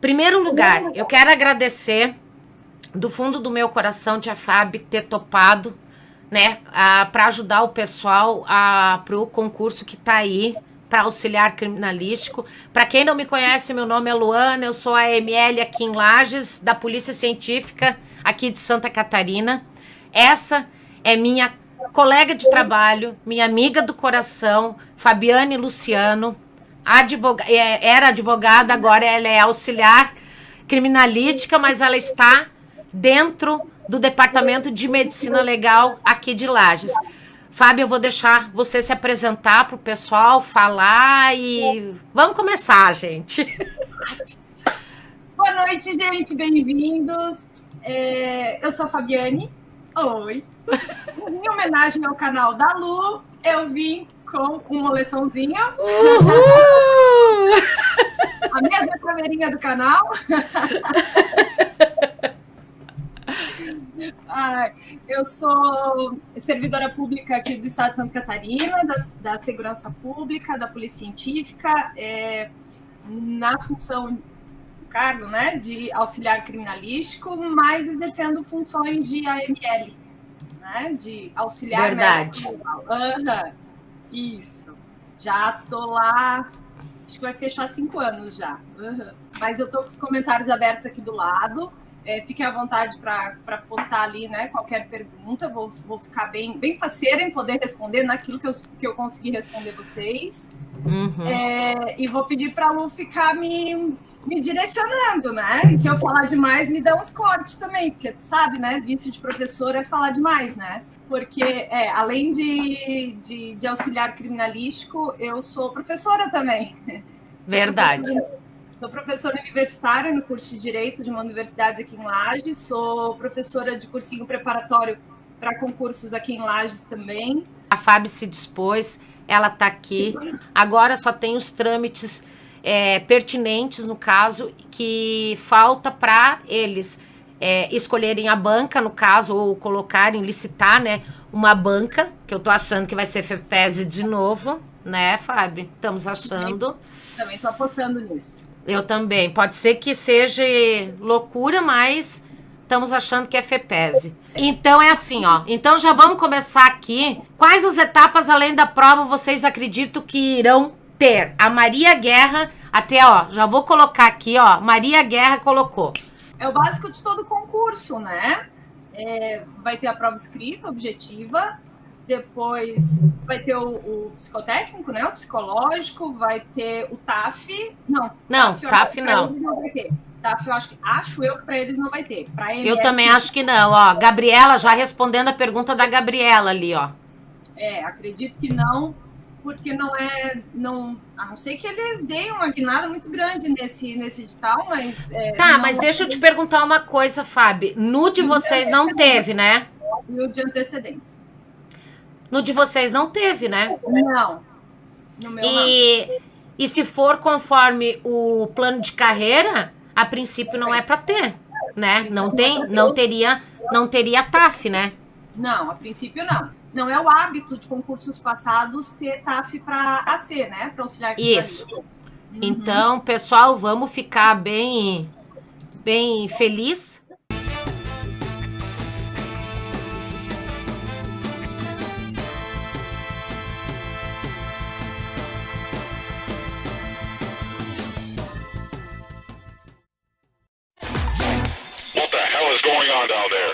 Primeiro lugar, eu quero agradecer do fundo do meu coração Tia Fábio ter topado, né, para ajudar o pessoal a pro concurso que tá aí para auxiliar criminalístico. Para quem não me conhece, meu nome é Luana, eu sou a ML aqui em Lages, da Polícia Científica aqui de Santa Catarina. Essa é minha colega de trabalho, minha amiga do coração, Fabiane Luciano, é, era advogada, agora ela é auxiliar criminalística, mas ela está dentro do Departamento de Medicina Legal aqui de Lages. Fábio, eu vou deixar você se apresentar para o pessoal, falar e vamos começar, gente. Boa noite, gente, bem-vindos. É, eu sou a Fabiane. Oi. Em homenagem ao canal da Lu, eu vim com um moletomzinho. Uhul! A mesma caveirinha do canal. Ai, eu sou servidora pública aqui do Estado de Santa Catarina, da, da Segurança Pública, da Polícia Científica, é, na função cargo né, de auxiliar criminalístico, mas exercendo funções de AML, né, de auxiliar Verdade. Uhum, isso. Já tô lá, acho que vai fechar cinco anos já. Uhum. Mas eu tô com os comentários abertos aqui do lado. É, fiquem à vontade para postar ali né, qualquer pergunta. Vou, vou ficar bem, bem faceira em poder responder naquilo que eu, que eu conseguir responder vocês. Uhum. É, e vou pedir para a Lu ficar me, me direcionando, né? E se eu falar demais, me dá uns cortes também, porque tu sabe, né? Vício de professor é falar demais, né? Porque, é, além de, de, de auxiliar criminalístico, eu sou professora também. Verdade. Sou professora Sou professora universitária no curso de Direito de uma universidade aqui em Lages. Sou professora de cursinho preparatório para concursos aqui em Lages também. A Fábio se dispôs, ela está aqui. Agora só tem os trâmites é, pertinentes, no caso, que falta para eles é, escolherem a banca, no caso, ou colocarem, licitar, né, uma banca, que eu tô achando que vai ser FEPESE de novo, né, Fábio? Estamos achando. Também estou apostando nisso. Eu também. Pode ser que seja loucura, mas estamos achando que é FEPESE. Então é assim, ó. Então já vamos começar aqui. Quais as etapas além da prova vocês acreditam que irão ter? A Maria Guerra, até ó, já vou colocar aqui, ó. Maria Guerra colocou. É o básico de todo concurso, né? É, vai ter a prova escrita, objetiva, depois vai ter o, o, psicotécnico, né? O psicológico, vai ter o TAF. Não, não, TAF, TAF não. não vai ter. TAF, eu acho, que, acho eu que para eles não vai ter. Pra MS, eu também acho que não, ó. Gabriela, já respondendo a pergunta da Gabriela ali, ó. É, acredito que não, porque não é. Não, a não ser que eles deem uma guinada muito grande nesse, nesse edital, mas. É, tá, mas deixa eu te perguntar uma coisa, Fábio. No de vocês não teve, né? E o de antecedentes. No de vocês não teve, né? Não. No meu e, não. e se for conforme o plano de carreira, a princípio não é para ter, né? Não tem, não teria, não teria TAF, né? Não, a princípio não. Não é o hábito de concursos passados ter TAF para AC, né? Para auxiliar. Isso. Uhum. Então, pessoal, vamos ficar bem, bem feliz down there?